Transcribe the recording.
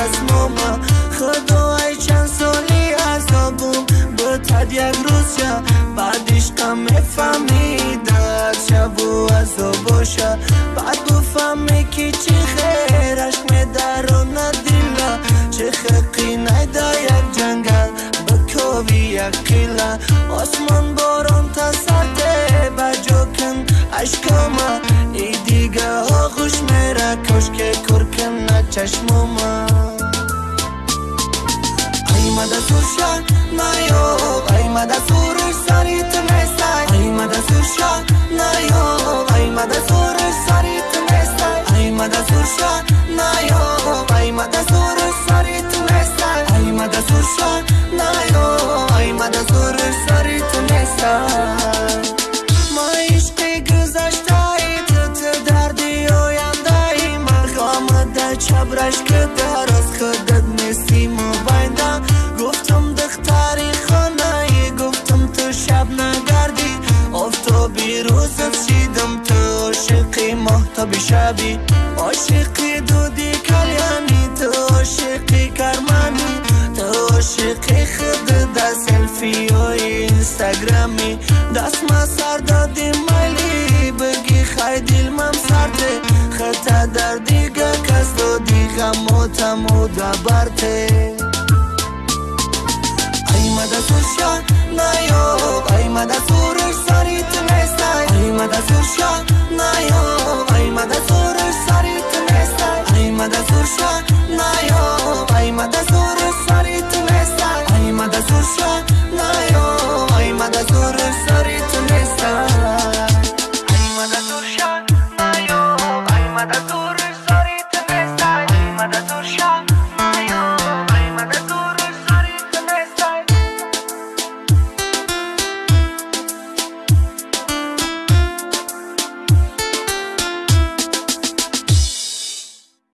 расмома худоай чанд соли азобум бутад як рӯзша баъд ишқам мефаҳмидад шабу азоб боша баъд буфаҳме ки чӣ хераш медарона дила чӣ хеқӣ найда як ҷангал бикови як қила осмон борон тасарте ба ҷо кун ашкома и дига оғӯш мера кошке куркина чашмома аймада сурша наё аймада суруш сари ту нестай аймада сурша наё аймада суруш сари ту нестай аймада сурша наё аймада суруш сари ту нестай аймада сурша наё аймада суруш сари ту нестай ма ишқи гузаштаи ту ту дарди ояндаи марҳамада чабраш ки дароз худат нести رسیدم تو عاشقی محتاب شبی. عاشقی دودی کلیانی تو عاشقی کرمانی. تو عاشقی خود در سلفی و اینستاگرامی. دست ما سر دادی مالی بگی خی دلمم سرته خطا در دیگه کس دو دیگه موتم و دبرته ای مدد سوشیا نیو ای مدد Aymada surşa nayom Aymada surur sarı tümesler Aymada surşa nayom Aymada surur